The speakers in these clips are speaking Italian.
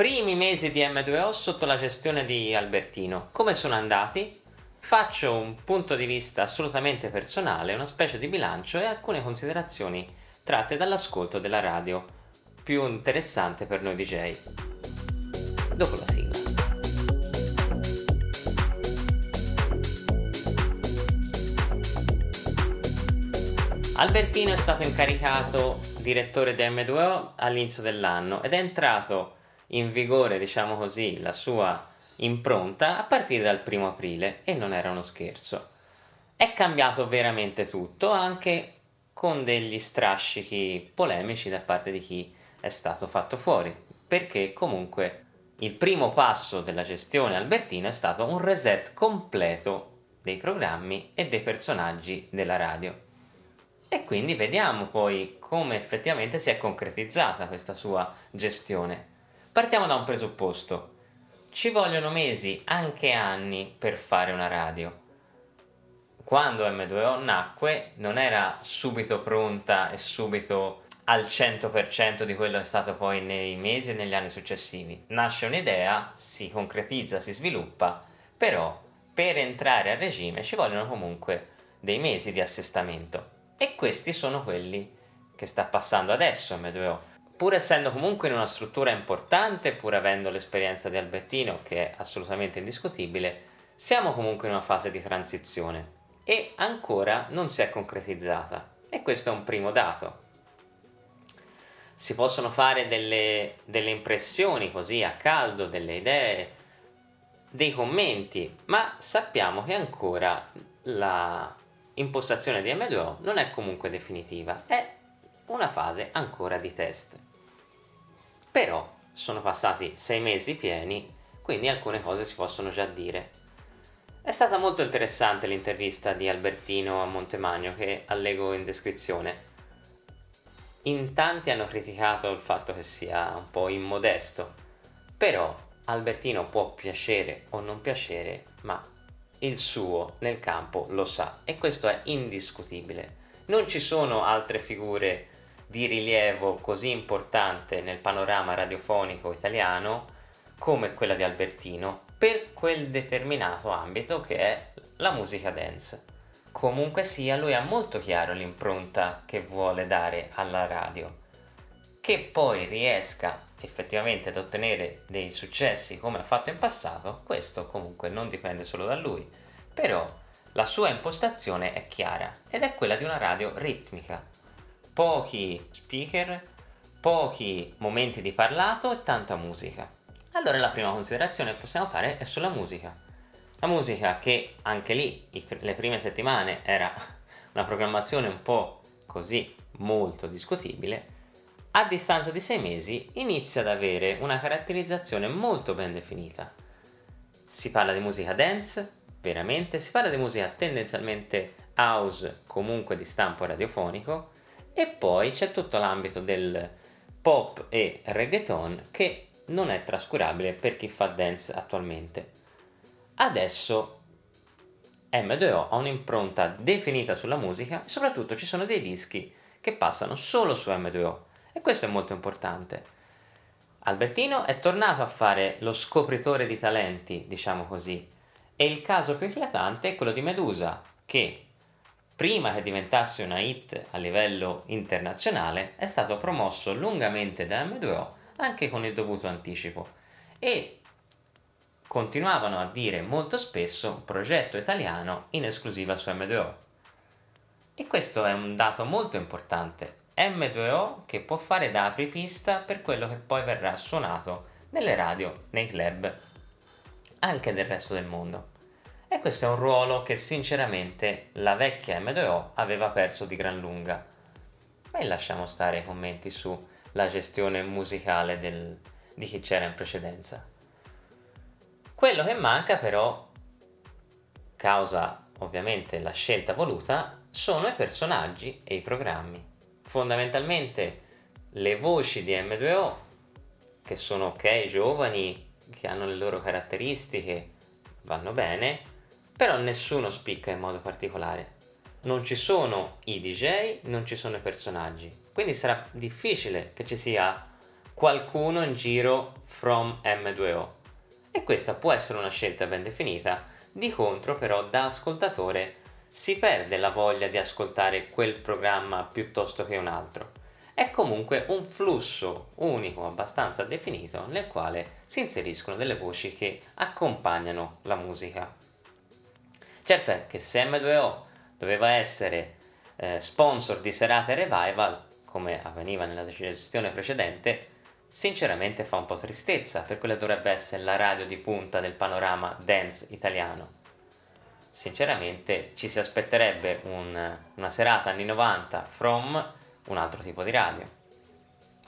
Primi mesi di M2O sotto la gestione di Albertino. Come sono andati? Faccio un punto di vista assolutamente personale, una specie di bilancio e alcune considerazioni tratte dall'ascolto della radio, più interessante per noi DJ. Dopo la sigla. Albertino è stato incaricato direttore di M2O all'inizio dell'anno ed è entrato in vigore, diciamo così, la sua impronta a partire dal primo aprile e non era uno scherzo. È cambiato veramente tutto, anche con degli strascichi polemici da parte di chi è stato fatto fuori, perché comunque il primo passo della gestione Albertino è stato un reset completo dei programmi e dei personaggi della radio. E quindi vediamo poi come effettivamente si è concretizzata questa sua gestione. Partiamo da un presupposto. Ci vogliono mesi, anche anni, per fare una radio. Quando M2O nacque non era subito pronta e subito al 100% di quello che è stato poi nei mesi e negli anni successivi. Nasce un'idea, si concretizza, si sviluppa, però per entrare a regime ci vogliono comunque dei mesi di assestamento. E questi sono quelli che sta passando adesso M2O pur essendo comunque in una struttura importante, pur avendo l'esperienza di Albertino, che è assolutamente indiscutibile, siamo comunque in una fase di transizione e ancora non si è concretizzata. E questo è un primo dato. Si possono fare delle, delle impressioni così a caldo, delle idee, dei commenti, ma sappiamo che ancora la impostazione di M2O non è comunque definitiva, è una fase ancora di test però sono passati sei mesi pieni quindi alcune cose si possono già dire. È stata molto interessante l'intervista di Albertino a Montemagno che allego in descrizione. In tanti hanno criticato il fatto che sia un po' immodesto però Albertino può piacere o non piacere ma il suo nel campo lo sa e questo è indiscutibile. Non ci sono altre figure di rilievo così importante nel panorama radiofonico italiano come quella di Albertino per quel determinato ambito che è la musica dance. Comunque sia, lui ha molto chiaro l'impronta che vuole dare alla radio. Che poi riesca effettivamente ad ottenere dei successi come ha fatto in passato, questo comunque non dipende solo da lui, però la sua impostazione è chiara ed è quella di una radio ritmica, pochi speaker, pochi momenti di parlato e tanta musica. Allora la prima considerazione che possiamo fare è sulla musica. La musica che anche lì le prime settimane era una programmazione un po' così molto discutibile, a distanza di sei mesi inizia ad avere una caratterizzazione molto ben definita. Si parla di musica dance, veramente, si parla di musica tendenzialmente house, comunque di stampo radiofonico, e poi c'è tutto l'ambito del pop e reggaeton che non è trascurabile per chi fa dance attualmente. Adesso M2O ha un'impronta definita sulla musica e soprattutto ci sono dei dischi che passano solo su M2O e questo è molto importante. Albertino è tornato a fare lo scopritore di talenti, diciamo così, e il caso più eclatante è quello di Medusa, che prima che diventasse una hit a livello internazionale, è stato promosso lungamente da M2O anche con il dovuto anticipo e continuavano a dire molto spesso progetto italiano in esclusiva su M2O. E questo è un dato molto importante. M2O che può fare da apripista per quello che poi verrà suonato nelle radio, nei club, anche del resto del mondo. E questo è un ruolo che sinceramente la vecchia M2O aveva perso di gran lunga. E lasciamo stare i commenti sulla gestione musicale del, di chi c'era in precedenza. Quello che manca però, causa ovviamente la scelta voluta, sono i personaggi e i programmi. Fondamentalmente le voci di M2O, che sono ok, giovani, che hanno le loro caratteristiche, vanno bene, però nessuno spicca in modo particolare. Non ci sono i DJ, non ci sono i personaggi, quindi sarà difficile che ci sia qualcuno in giro from M2O e questa può essere una scelta ben definita, di contro però da ascoltatore si perde la voglia di ascoltare quel programma piuttosto che un altro. È comunque un flusso unico abbastanza definito nel quale si inseriscono delle voci che accompagnano la musica. Certo è che se M2O doveva essere eh, sponsor di serate revival, come avveniva nella gestione precedente, sinceramente fa un po' tristezza per quella dovrebbe essere la radio di punta del panorama dance italiano sinceramente ci si aspetterebbe un, una serata anni 90 from un altro tipo di radio.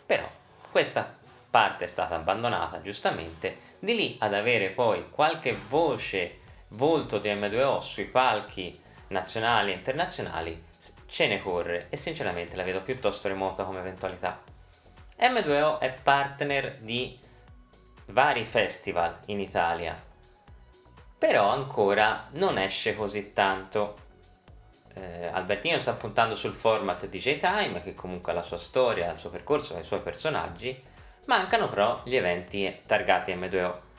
Però questa parte è stata abbandonata giustamente, di lì ad avere poi qualche voce, volto di M2O sui palchi nazionali e internazionali, ce ne corre e sinceramente la vedo piuttosto remota come eventualità. M2O è partner di vari festival in Italia, però ancora non esce così tanto. Eh, Albertino sta puntando sul format DJ Time, che comunque ha la sua storia, il suo percorso i suoi personaggi, mancano però gli eventi targati M2O.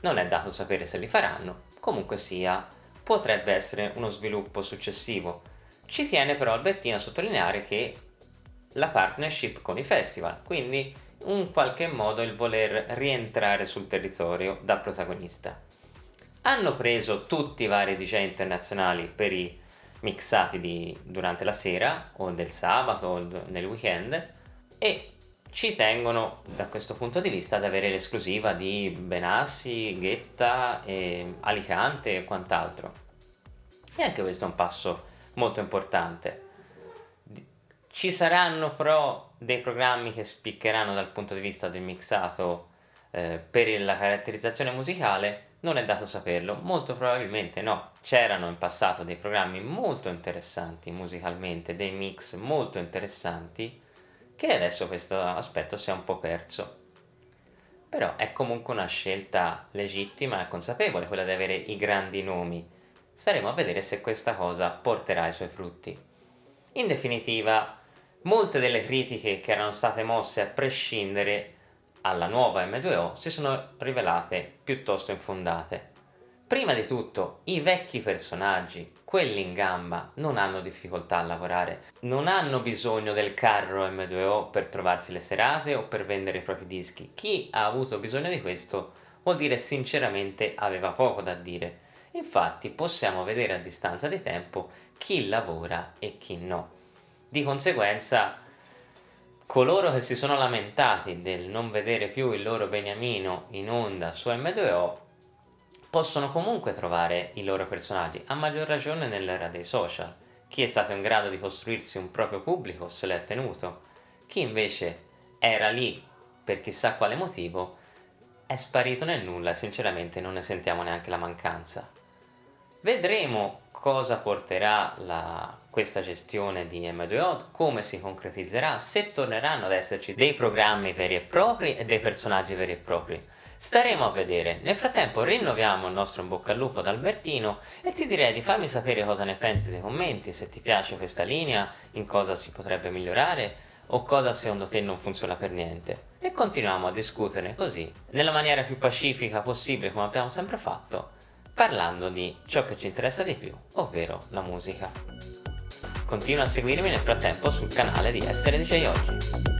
Non è dato sapere se li faranno, comunque sia, potrebbe essere uno sviluppo successivo. Ci tiene però Albertino a sottolineare che la partnership con i festival, quindi in qualche modo il voler rientrare sul territorio da protagonista hanno preso tutti i vari DJ internazionali per i mixati di, durante la sera o del sabato o nel weekend e ci tengono da questo punto di vista ad avere l'esclusiva di Benassi, Ghetta, e Alicante e quant'altro. E anche questo è un passo molto importante. Ci saranno però dei programmi che spiccheranno dal punto di vista del mixato eh, per la caratterizzazione musicale non è dato saperlo, molto probabilmente no. C'erano in passato dei programmi molto interessanti musicalmente, dei mix molto interessanti, che adesso questo aspetto si è un po' perso. Però è comunque una scelta legittima e consapevole quella di avere i grandi nomi. Staremo a vedere se questa cosa porterà i suoi frutti. In definitiva, molte delle critiche che erano state mosse a prescindere alla nuova M2O si sono rivelate piuttosto infondate. Prima di tutto, i vecchi personaggi, quelli in gamba, non hanno difficoltà a lavorare, non hanno bisogno del carro M2O per trovarsi le serate o per vendere i propri dischi. Chi ha avuto bisogno di questo vuol dire sinceramente aveva poco da dire. Infatti possiamo vedere a distanza di tempo chi lavora e chi no. Di conseguenza coloro che si sono lamentati del non vedere più il loro beniamino in onda su M2O possono comunque trovare i loro personaggi, a maggior ragione nell'era dei social. Chi è stato in grado di costruirsi un proprio pubblico se l'è tenuto, chi invece era lì per chissà quale motivo è sparito nel nulla e sinceramente non ne sentiamo neanche la mancanza. Vedremo cosa porterà la, questa gestione di M2O, come si concretizzerà, se torneranno ad esserci dei programmi veri e propri e dei personaggi veri e propri. Staremo a vedere. Nel frattempo rinnoviamo il nostro in bocca al lupo ad Albertino e ti direi di farmi sapere cosa ne pensi nei commenti, se ti piace questa linea, in cosa si potrebbe migliorare o cosa secondo te non funziona per niente. E continuiamo a discuterne così, nella maniera più pacifica possibile come abbiamo sempre fatto, parlando di ciò che ci interessa di più, ovvero la musica. Continua a seguirmi nel frattempo sul canale di Essere DJ Oggi.